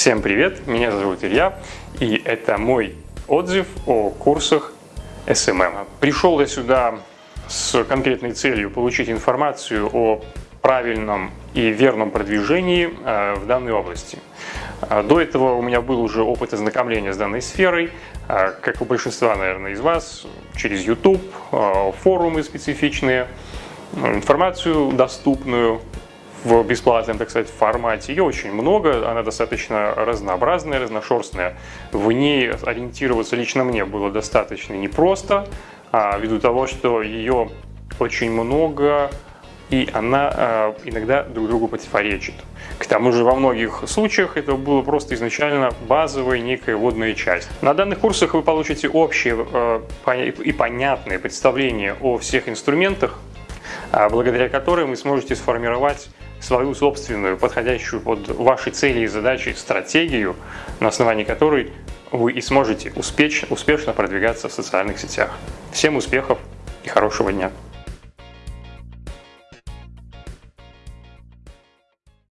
Всем привет, меня зовут Илья, и это мой отзыв о курсах SMM. Пришел я сюда с конкретной целью получить информацию о правильном и верном продвижении э, в данной области. Э, до этого у меня был уже опыт ознакомления с данной сферой, э, как у большинства, наверное, из вас, через YouTube, форумы специфичные, информацию доступную в бесплатном, так сказать, формате. Ее очень много, она достаточно разнообразная, разношерстная. В ней ориентироваться лично мне было достаточно непросто, а, ввиду того, что ее очень много, и она э, иногда друг другу противоречит. К тому же во многих случаях это было просто изначально базовая некая водная часть. На данных курсах вы получите общее э, и понятное представление о всех инструментах, э, благодаря которым вы сможете сформировать свою собственную, подходящую под ваши цели и задачи стратегию, на основании которой вы и сможете успешно, успешно продвигаться в социальных сетях. Всем успехов и хорошего дня!